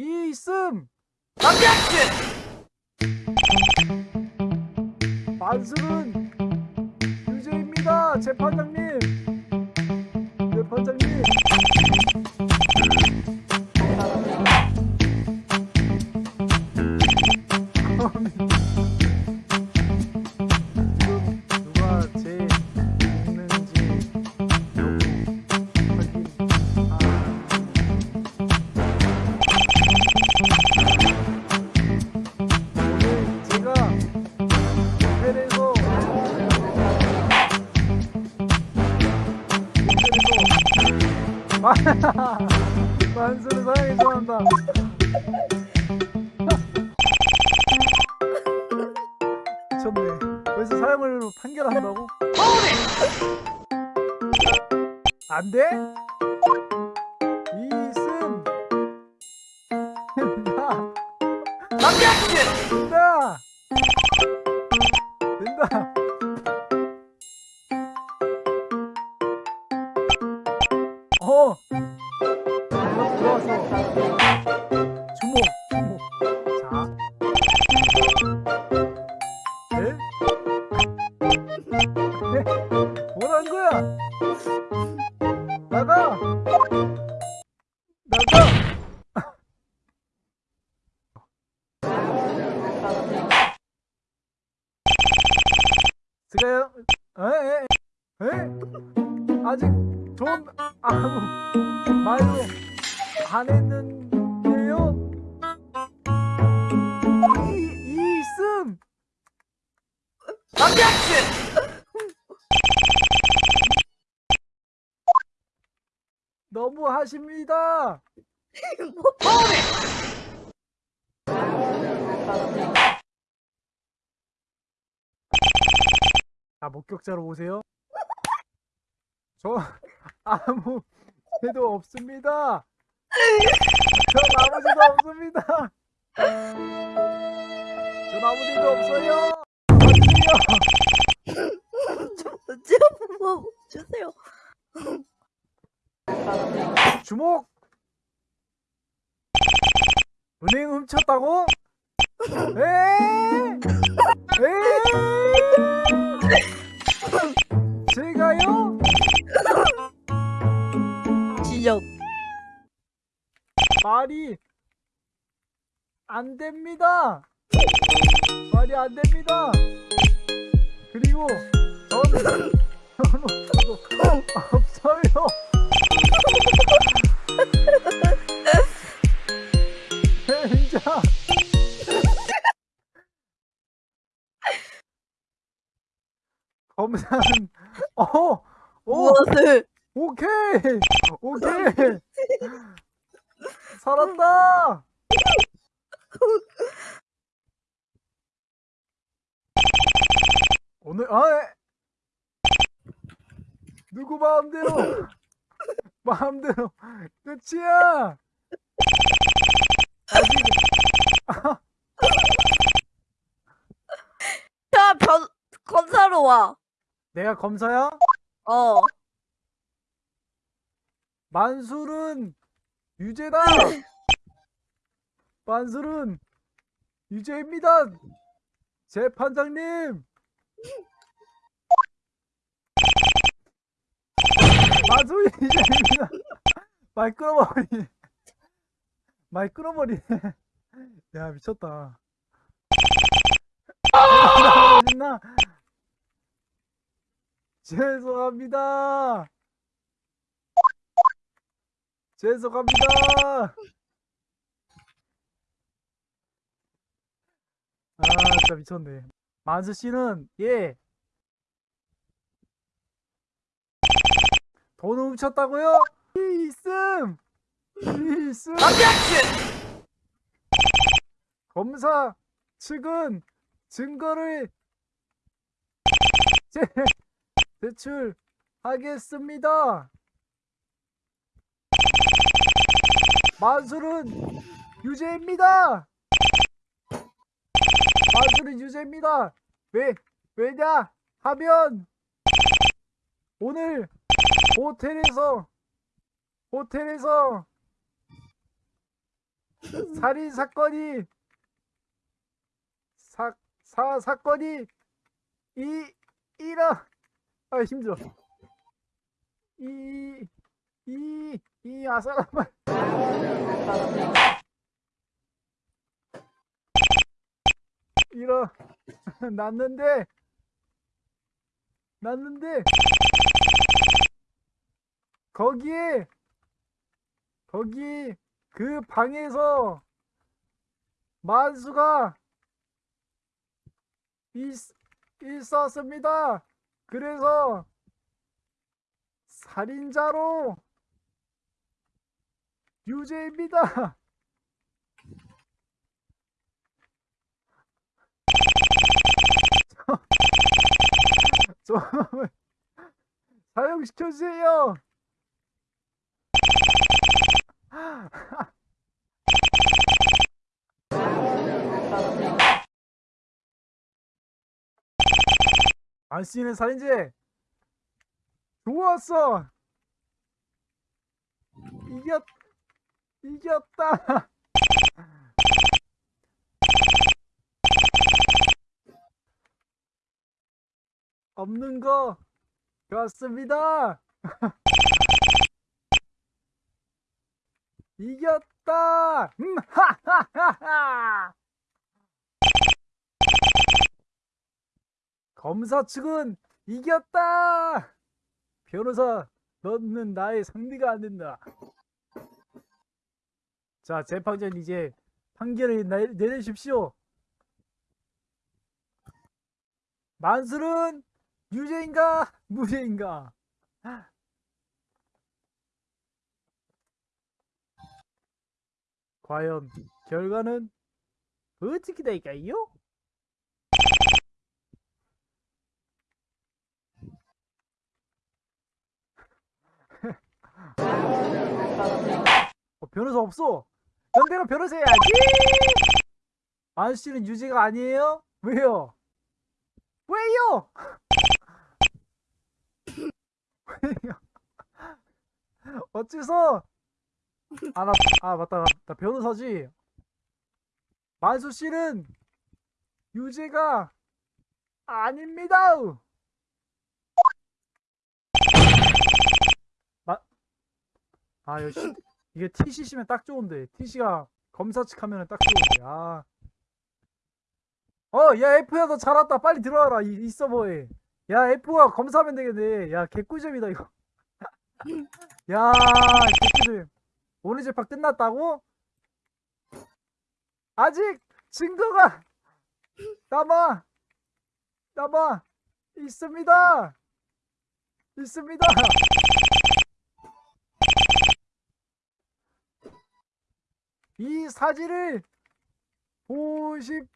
이승! 만수는 유죄입니다 재판장님. 재판장님 된다 아직 돈 아무 말도 안 했는데요? 이, 이승! 너무 하십니다! 자, 목격자로 오세요. 저 아무 죄도 없습니다. 전 아무 죄도 없습니다. 전 아무 죄도 없어요. 좀 한번 주세요. 주목! 은행 훔쳤다고? 에? 에? 말이 안 됩니다. 말이 안 됩니다. 그리고 저는 저는 없어요. 진짜. 검사는 어, 오, 무엇을? 오케이, 오케이, 살았다. 오늘 아 에. 누구 마음대로 마음대로 끝이야. 아직 자, 변, 검사로 와. 내가 검사야? 어. 만술은 유죄다. 만술은 유죄입니다. 재판장님. 만술이 유죄입니다. 말 끊어버리. 말 끊어버리네. 야 미쳤다. 나 죄송합니다. 죄송합니다. 아, 진짜 미쳤네. 만수 씨는 예. 돈 훔쳤다고요? 이승. 이승. 검사 측은 증거를 제, 제출하겠습니다. 만술은 유죄입니다. 만술은 유죄입니다. 왜 왜냐 하면 오늘 호텔에서 호텔에서 살인 사건이 사, 사 사건이 이 이라 아 힘들어 이 이 이 아사라만 이러 났는데 났는데 거기에 거기 그 방에서 만수가 있, 있었습니다. 그래서 살인자로 유죄입니다. 좀 사용시켜주세요. 안씨는 살인죄 좋았어 이겼 이겼다. 없는 거 같습니다. 이겼다. 음 검사 측은 이겼다. 변호사 너는 나의 상대가 안 된다 자 재판장 이제 판결을 내- 내리십시오 만수는 유죄인가 무죄인가 과연 결과는 어떻게 될까요? 어, 변호사 없어. 연대로 변호사 해야지. 아저씨는 유죄가 아니에요? 왜요? 왜요? 왜요? 어째서? 아, 나, 아, 맞다. 나 변호사지. 만수 씨는 유죄가 아닙니다. 마, 아, 시, 이게 TC시면 딱 좋은데. TC가 검사 측 하면은 딱 좋은데. 아. 어, 야, F야, 너 잘 왔다. 빨리 들어와라. 이, 이 서버에. 야, F가 검사하면 되겠네. 야, 개꿀잼이다, 이거. 야, 개꿀잼. 오늘 재판 끝났다고? 아직 증거가 남아, 남아 있습니다. 있습니다. 이 사진을 보십시오.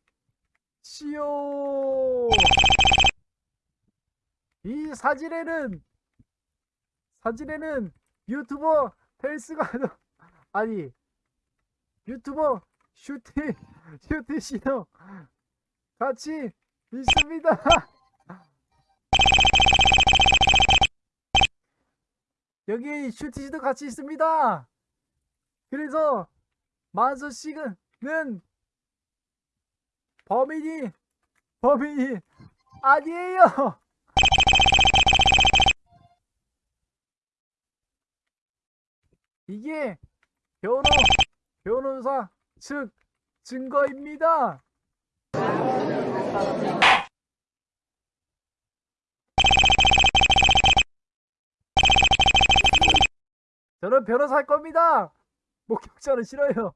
이 사진에는 사진에는 유튜버 펠스가 아니 유튜버 슈티 슈티 씨도 같이 있습니다. 여기 슈티 씨도 같이 있습니다. 그래서 만수 씨는 범인이 범인이 아니에요. 이게 변호 변호사 측 증거입니다. 저는 변호사 할 겁니다. 목격자는 싫어요.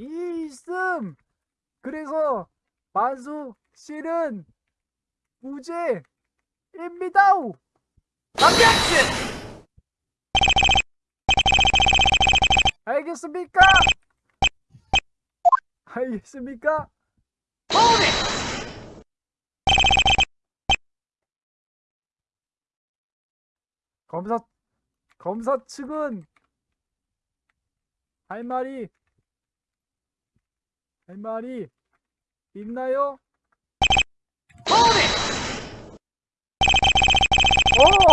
있음. 그래서 만수 씨는 무죄입니다. 알겠습니까? 알겠습니까? 검사 검사 측은 할 말이 할 말이 있나요?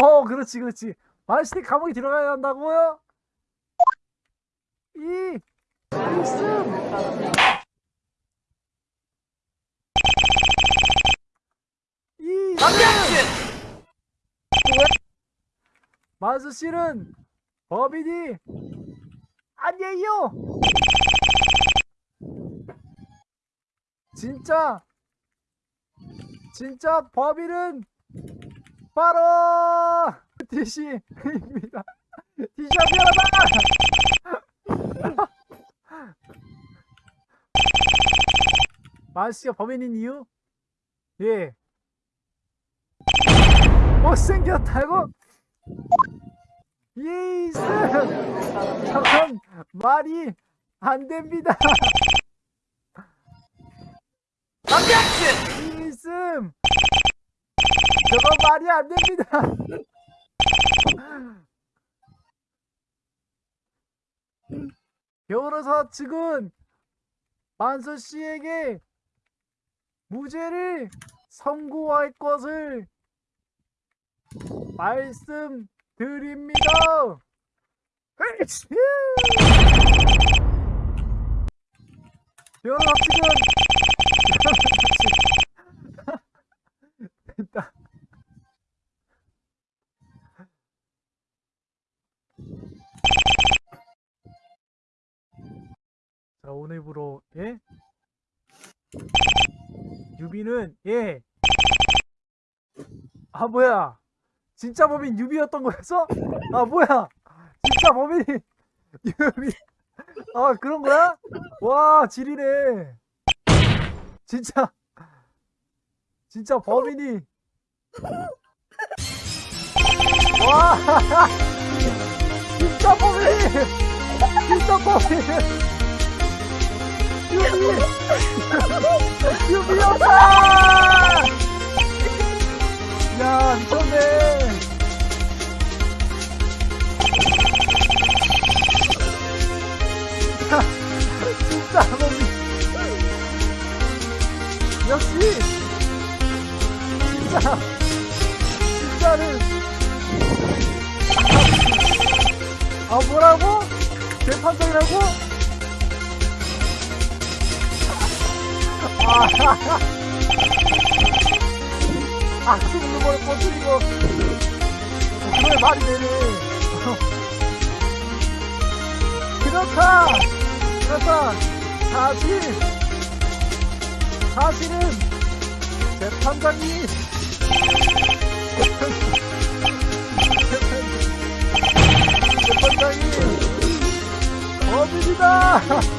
오, 그렇지, 그렇지. 만시대 감옥에 들어가야 한다고요? 이이 마수 씨는 법인이 아니에요. 진짜 진짜 법인은 바로 디시입니다. 디시야 미안하다. 마수 씨가 법인인 이유? 예. 못생겼다고? 예이스! 저건 말이 안 됩니다. 이승! 저건 말이 안 됩니다. 변호사 측은 만수 씨에게 무죄를 선고할 것을 말씀드립니다. 으이치! 변호사 측은 됐다. 자 오늘부로 예? 유비는 예. 아 뭐야? 진짜 범인 유비였던 거였어? 아 뭐야? 진짜 범인이 유비. 아 그런 거야? 와 지리네. 진짜 진짜 범인이 와 진짜 범인 진짜 범인 유비 유비였다 야 미쳤네 진짜 범인 역시 진짜 진짜는 아 뭐라고? 재판장이라고? 아 아, 죽는 걸 꺼뜨리고. 그걸 말이 되네. 그렇다. 그렇다. 사실 사실은 재판장이 재판장이 범인이다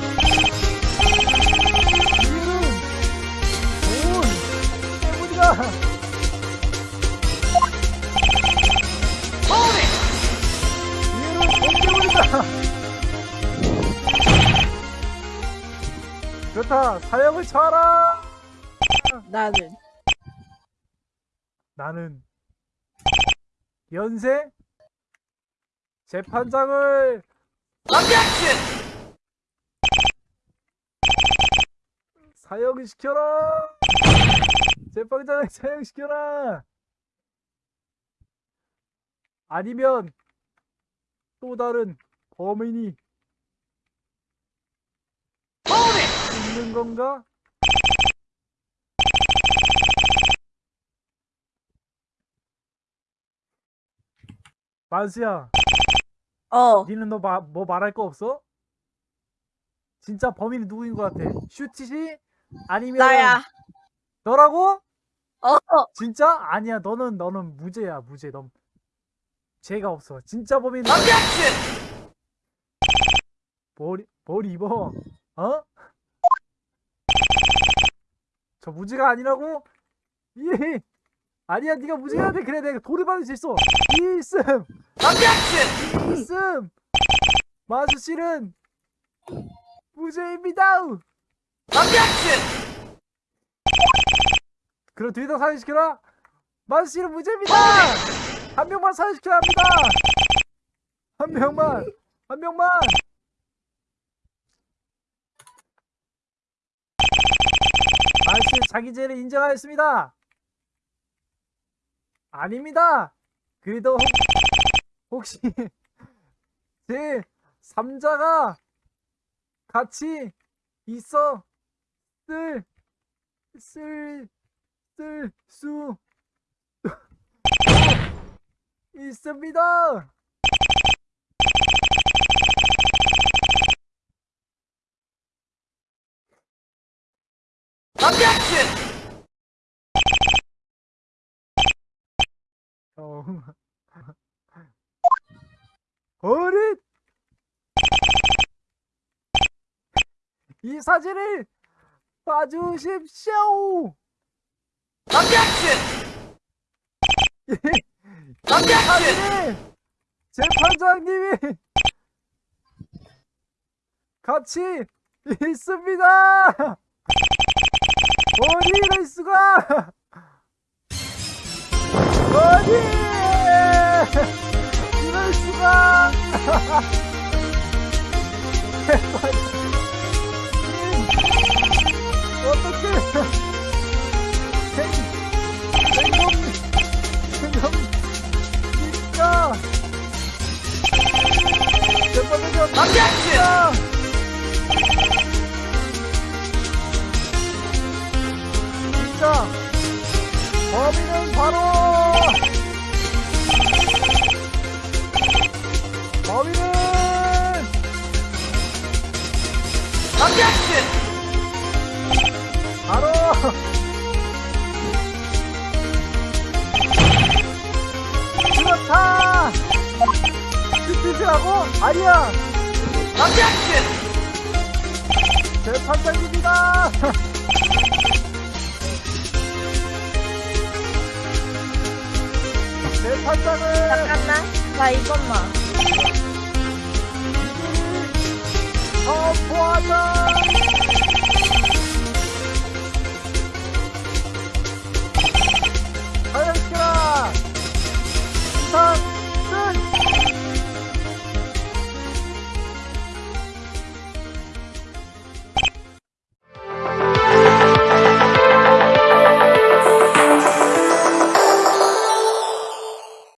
나는. 나는. 연세 재판장을! 사형을 시켜라! 재판장을 사형시켜라! 아니면 또 다른 범인이 있는 건가? 만수야 어 니는 너 뭐 말할 거 없어? 진짜 범인이 누구인 것 같아? 슈티시? 아니면 나야 너라고? 어 진짜? 아니야 너는 너는 무죄야 무죄 넌 죄가 없어 진짜 범인은 뭘, 뭘 입어? 어? 저 무죄가 아니라고? 이 아니야 네가 무죄해야 돼. 그래 내가 돌을 받을 수 있어. 이승 이승 마수 씨는 무죄입니다. 그럼 둘다 사회시켜라? 마수 씨는 무죄입니다. 한 명만 사회시켜야 합니다. 한 명만 한 명만. 마수 씨 자기 죄를 인정하였습니다 아닙니다 그래도 혹- 혹시 제 3자가 같이 있어 쓸, 쓸, 쓸 수 있습니다. 어. 어릿! 이 사진을 봐주십시오! 이 사진을 재판장님이 같이 있습니다! 어디 이럴 수가! 어디! 이럴 수가! 어떻게? 생, 생검, 생검, 진짜! 재판장님, 진짜! 아니야 재판장입니다 재판장은 잠깐만. 나 이것만. 선포하자